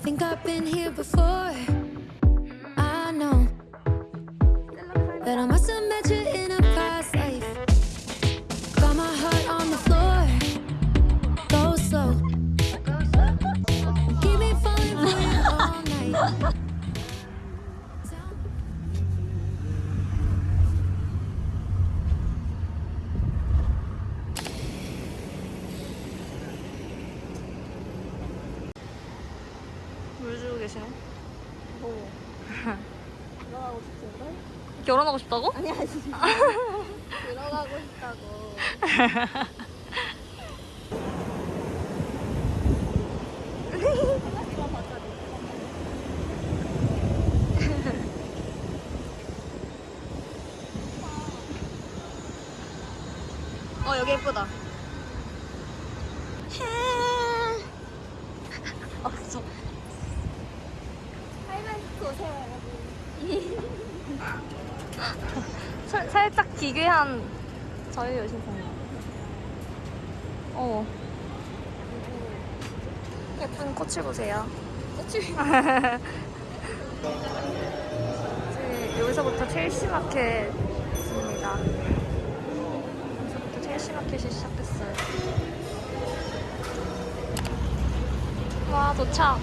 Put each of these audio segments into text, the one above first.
Think I've been here before. I know that I must have met you 아니 아니 들어가고 싶다고 어 여기 예쁘다. 아 저. 하이마스크 오세요 여러분 살, 살짝 기괴한 자유여신상. 어. 예쁜 꽃을 보세요. 꽃이 이제 여기서부터 첼시 마켓 있습니다. 여기서부터 첼시 마켓이 시작됐어요. 와 도착.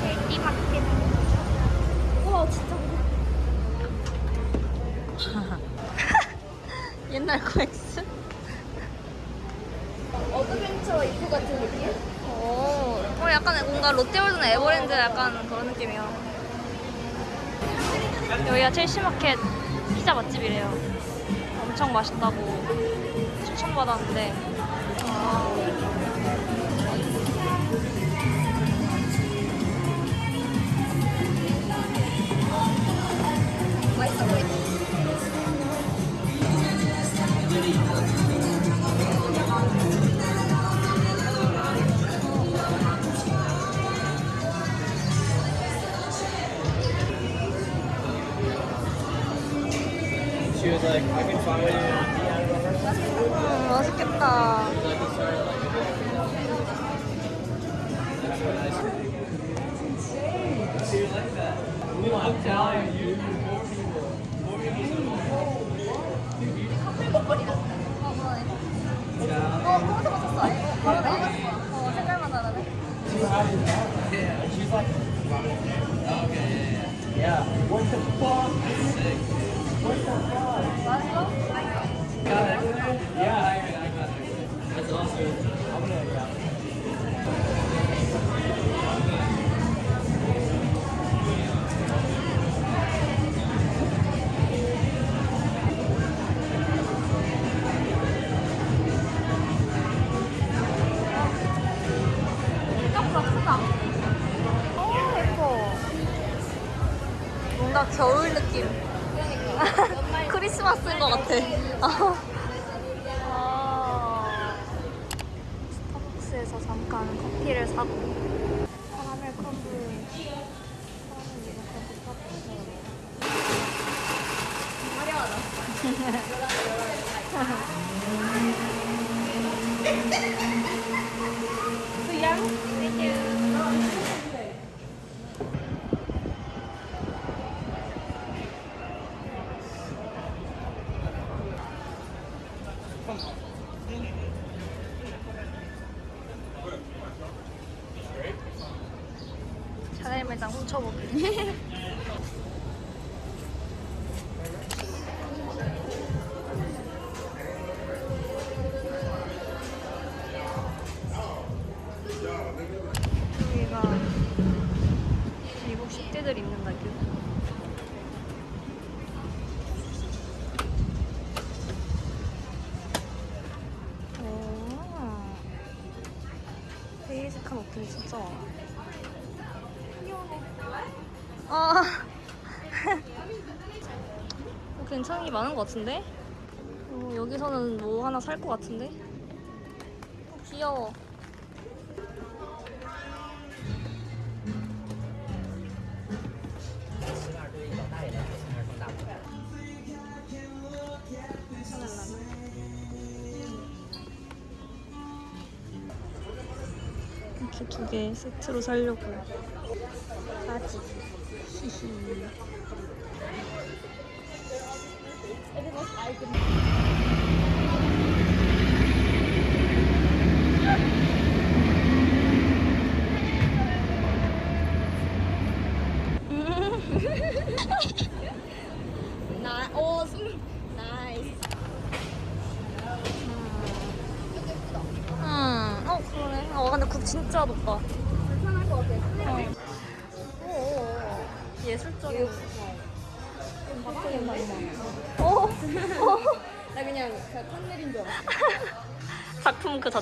첼시 마켓. 우와 진짜 옛날 코엑스? 어드벤처 입구 같은 느낌? 어, 어 약간 뭔가 롯데월드나 에버랜드 약간 그런 느낌이야. 여기가 첼시마켓 피자 맛집이래요. 엄청 맛있다고 추천받았는데. 아, 음, 맛있겠다. 어 검은색 맞췄어 아니 바로 나왔어 어 색깔만 다르네. Yeah, what the fuck? What the fuck? 겨울 느낌. 그러니까 크리스마스인 것 같아. 아. 미국 10대들 입는 가격. 오. 베이직한 옷들이 진짜 많아. 아. 어, 괜찮은 게 많은 것 같은데? 어, 여기서는 뭐 하나 살 것 같은데? 어, 귀여워. 세트로 살려고요. 바지. 히히.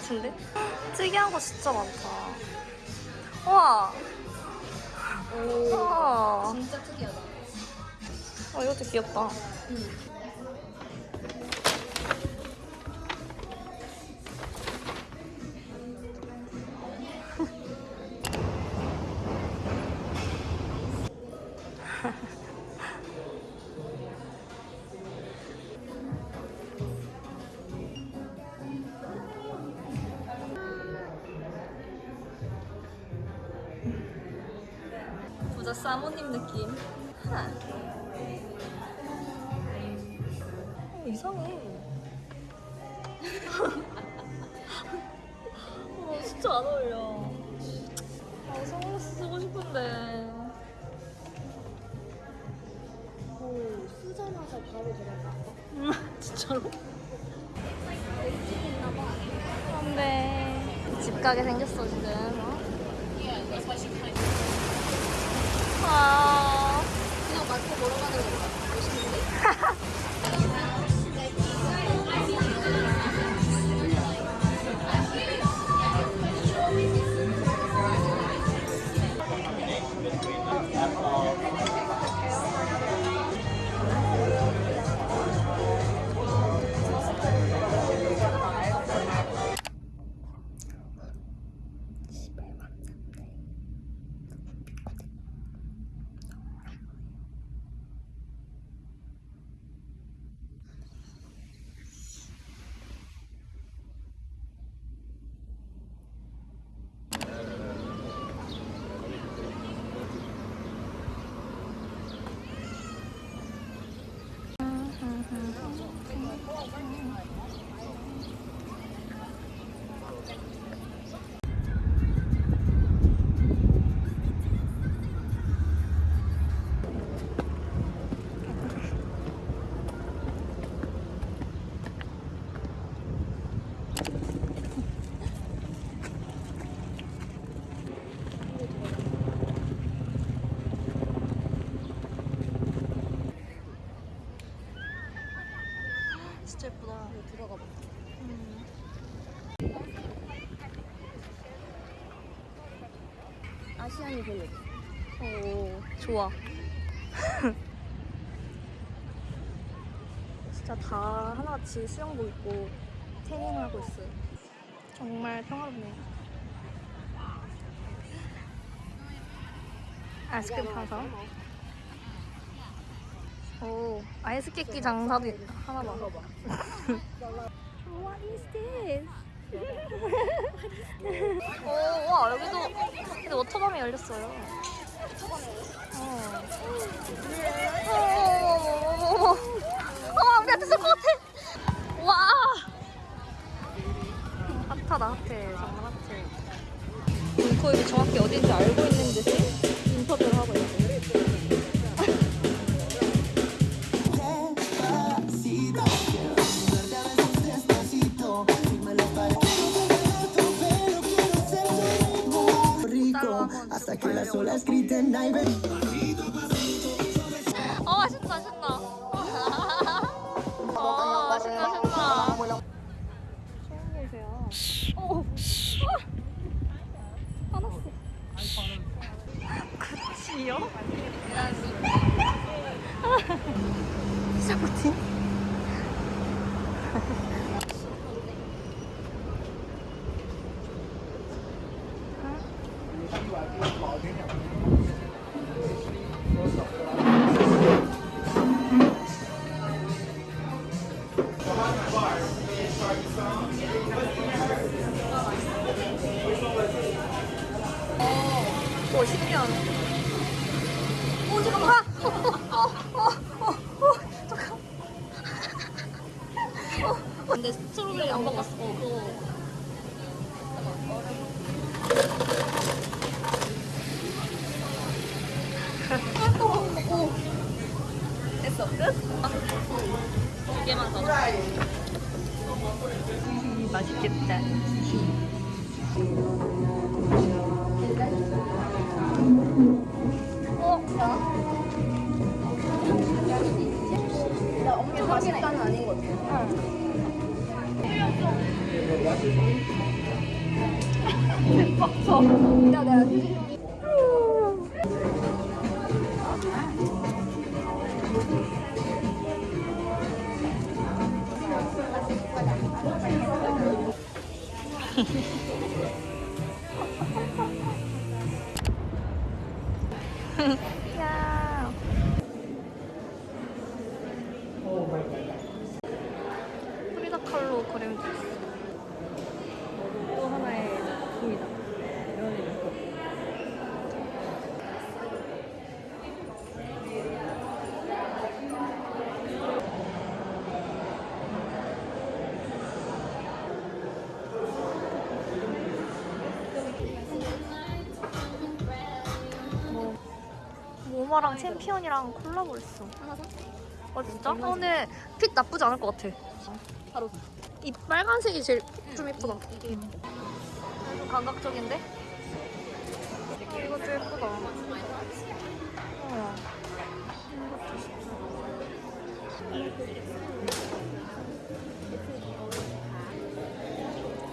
자체인데? 특이한 거 진짜 많다. 우와. 오. 우와. 진짜 특이하다. 어, 이것도 귀엽다. 부 사모님 느낌. 아시안이 별로. 오, 좋아. 진짜 다 하나같이 수영복 입고 태닝을 하고 있어요. 정말 평화롭네요. 아이스크림 파서. 오, 아이스케이크 장사도 있다. 하나 봐. What is this? 오, 와, 여기도 근데 워터밤이 열렸어요. 어. 어머머머머머. 어, 우리한테 쏠것 같아. 와. 핫하다, 핫해. 정말 핫해. 문코입이 정확히 어딘지 알고 있는 듯이 인터뷰를 하고 있어 que las olas griten ay ven 두 그림도 있어. 또 하나의 작품이다. 이런. 뭐 모마랑 챔피언이랑 콜라보 했어. 하나 사? 아 진짜? 어, 근데 핏 나쁘지 않을 것 같아. 바로. 이 빨간색이 제일 좀 예쁘다. 이게 좀 감각적인데? 아, 이것도 예쁘다. 어.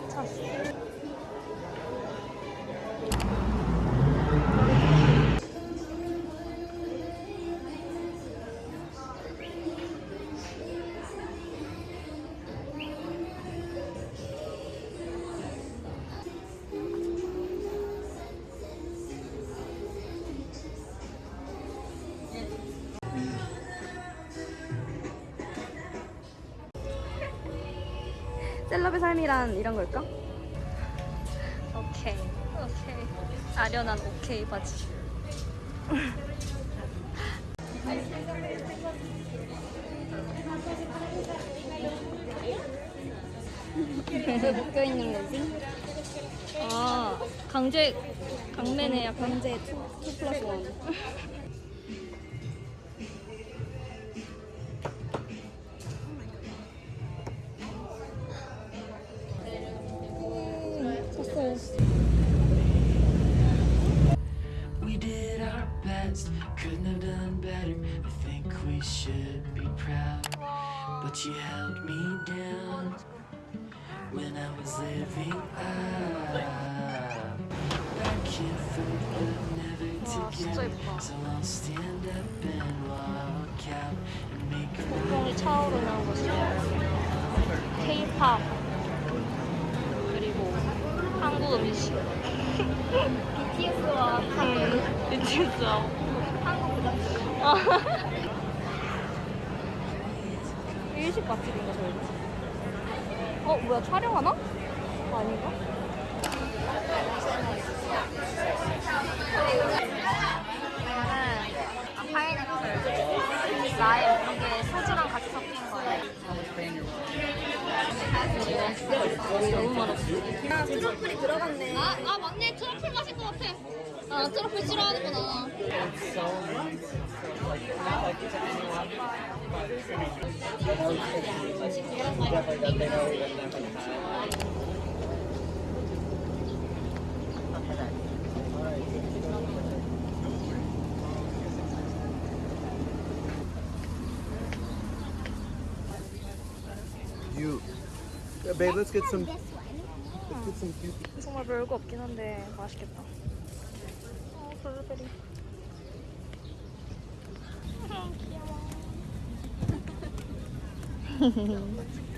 샀 어. 셀럽의 삶이란 이런 걸까? 오케이. 오케이. 아련한 오케이 바지. 왜 묶여 있는 거지? 아, 강제, 강매네 약간. 강제 2, 2 플러스 1. 일식 맛집인가 저희 어 뭐야 촬영하나? 아닌가? 너무 맛없어 아, 트러플이 들어갔네. 아, 아 맞네 트러플 같 아아 트러플 싫어하는구나 You, babe. Let's get some. Let's get some cute. 정말 별거 없긴 한데 맛있겠다 Thank you.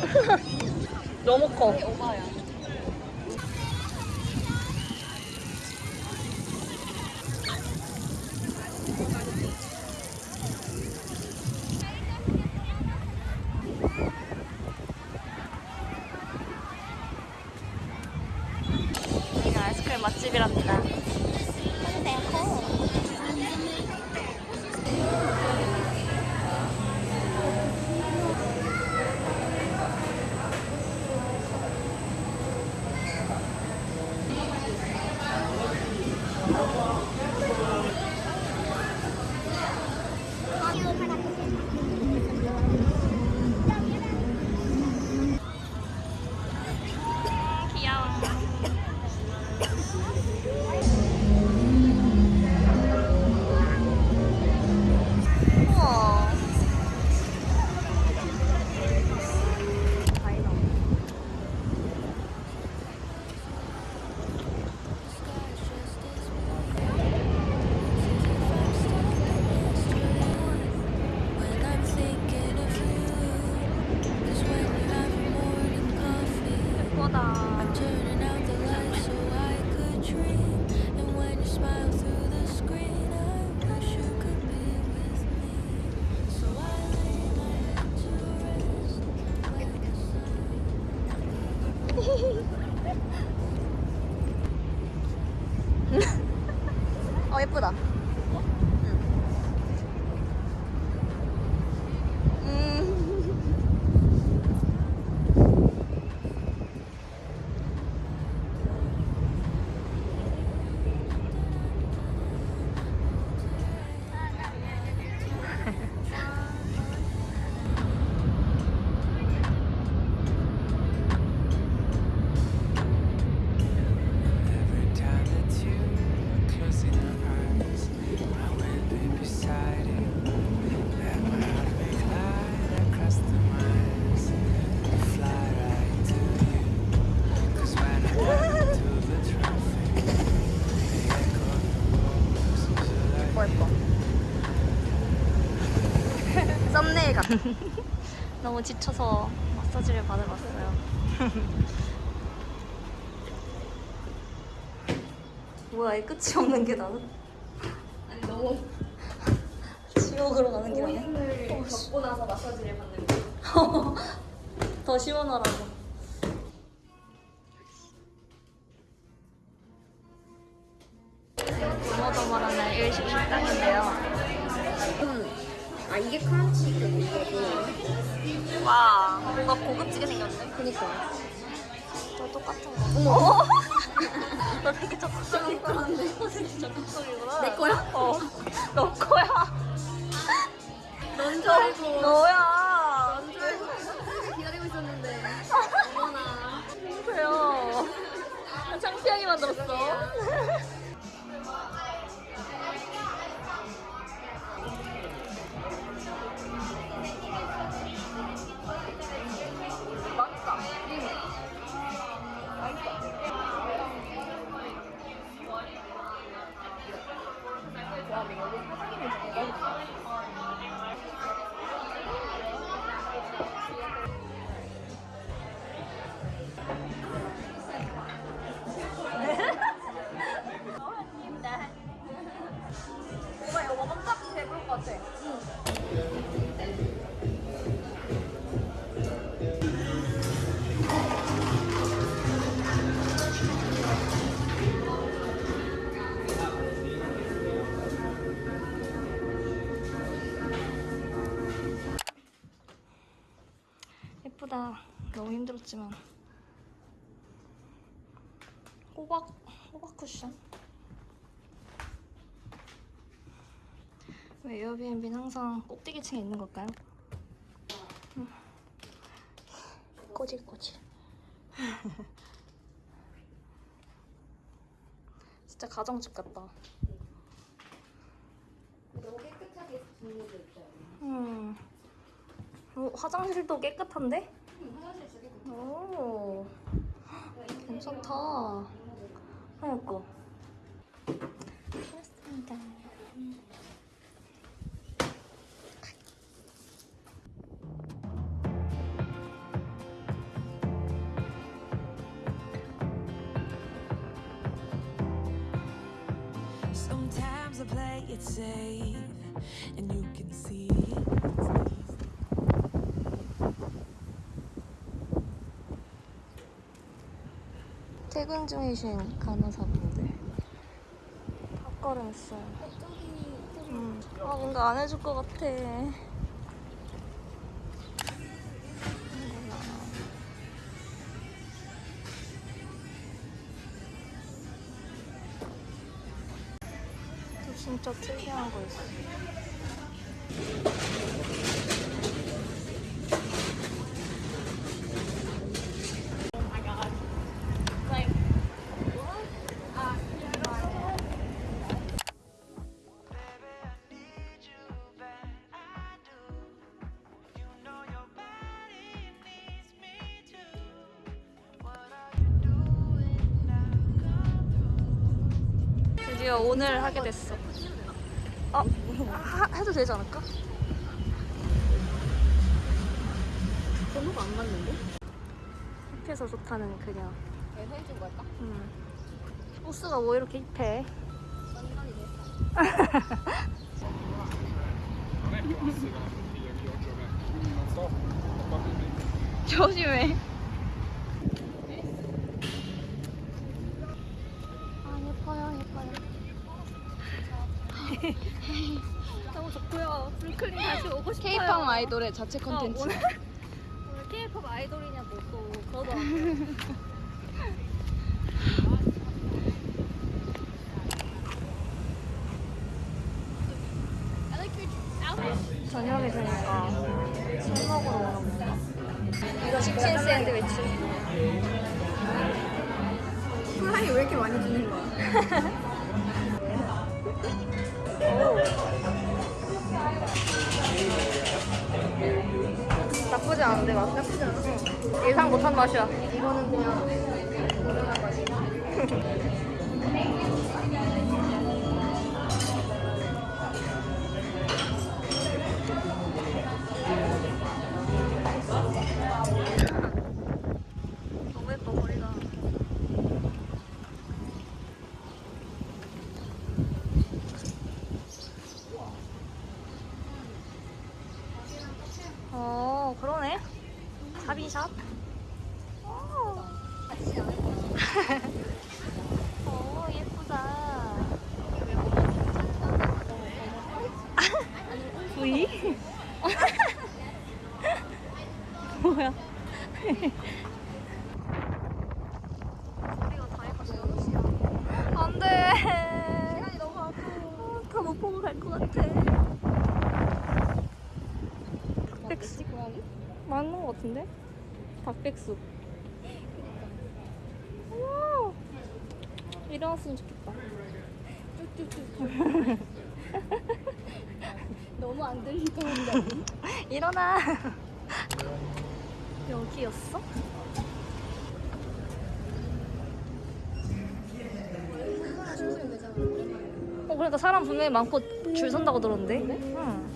너무 커. 오바야. 너무 지쳐서 마사지를 받으러 왔어요. 뭐야, 이 끝이 없는 게 나는? 아니 너무 지옥으로 가는 게 아니야? 고민을 겪고 나서 마사지를 받는 거. 더 시원하라고. 그니까. 저 똑같은 거. 어머! 너 되게 적극적인 거란데. 진짜 적극적이구나. 내 거야? 어. 너 거야. 넌 줄 알고. 너야. 넌 줄 알고 기다리고 있었는데. 어머나. 그래요. 창피하게 만들었어. 너무 힘들었지만. 호박, 호박 쿠션. 왜 에어비앤비는 항상 꼭대기층에 있는 걸까요? 음. 꼬질꼬질. 진짜 가정집 같다. 너무 깨끗하게 정리돼 있어요. 음. 오, 어, 화장실도 깨끗한데? 오, 괜찮다. 그러니까. 그렇습니다. Sometimes I play it safe, and you can see. 퇴근 중이신 간호사분들 탑걸음 했어요. 음. 아 뭔가 안 해줄 것 같아. 또 진짜 특이한 거 있어. 드디어 오늘 하게 됐어. 어? 하, 해도 되지 않을까? 번호가 안 맞는데? 힙해서 좋다는 그녀. 왜 해준 걸까? 음. 호스가 뭐 이렇게 힙해? 조심해. 아이돌의 자체 어, 컨텐츠. 오늘 오늘 K-pop 아이돌이냐 뭐또 그거도 아니고. 맛이야. 이거는 그냥 무난한 맛이. 너무 예뻐 머리가. 어 그러네. 샵이샵. 오. 오 예쁘다. V? 뭐야? 우리가 다 해가지고 안돼 시간이 너무 아까워 다못 보고 갈 것 같아 닭백숙 맞는 것 같은데? 닭백숙 우와 일어났으면 좋겠다 너무 안 들리던데. 일어나 여기였어? 어 그러니까 사람 분명히 많고 줄 선다고 들었는데 응.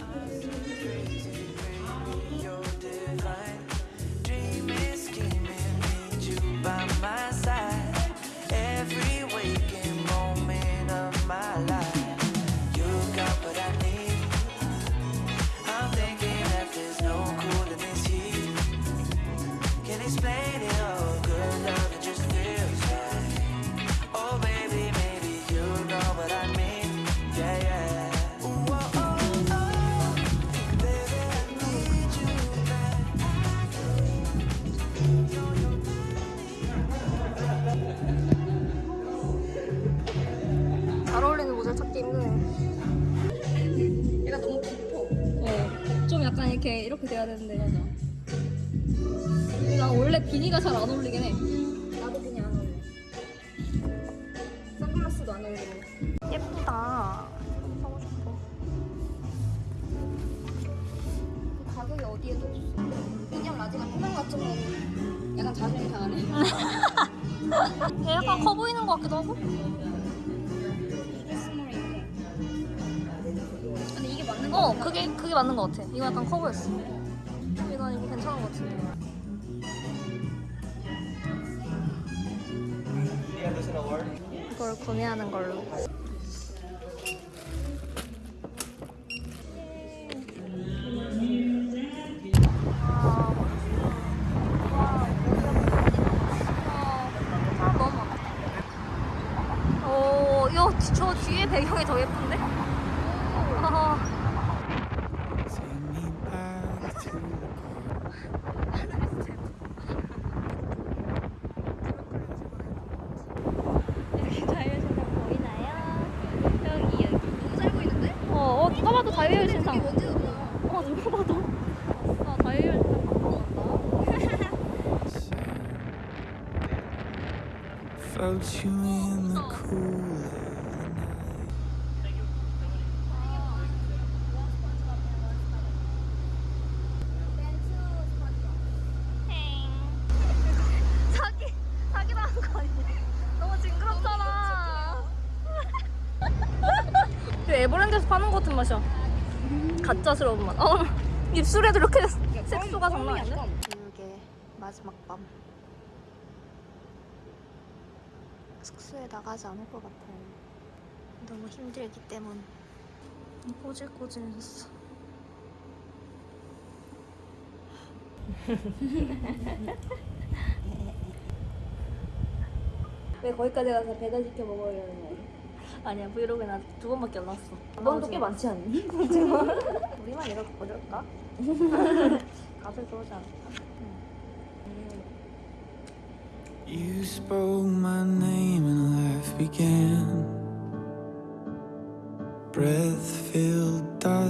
힘드네 얘가 너무 깊어. 어 좀 약간 이렇게 이렇게 돼야 되는데 맞아 난 원래 비니가 잘 안 어울리긴 해 나도 그냥 안 어울려. 선글라스도 안 어울리고. 예쁘다 사고 싶어 가격이 어디 어디에도 없어. 인형 라지가 표면 같은 거 약간 자존심 상하네. 걔 약간 커 보이는 것 같기도 하고. 그게 그게 맞는 것 같아. 이거 약간 커 보였어. 이건 이거 괜찮은 것 같은데. 이걸 구매하는 걸로. 저 뒤에 배경이 더 예쁜데? 아, Take me back to 여기 자유신상 보이나요? 여기 여기. 너무 잘 보이는데? 어, 어 누가 봐도 자유신상. 이게 뭔지도 몰라. 어, 누가 봐도. 아, 자유신상 같다. Float you in the cool of the night. 사기 사기도 하는 거 아니야? 너무 징그럽잖아. 그 에버랜드에서 파는 것 같은 맛이야. 가짜스러운 맛. 어, 입술에도 이렇게 색소가 장난? 교육의 마지막 밤. 숙소에 나가지 않을 것 같아요. 너무 힘들기 때문. 꼬질꼬질했어. 왜 거기까지 가서 배달 시켜 먹으려는 거야? 아니야 브이로그에 나두 번밖에 안 나왔어. 넌도 꽤 많지 않니? 우리만 이렇게 거절까? 가서 좋지 않을까? You spoke my name and life began. Breath filled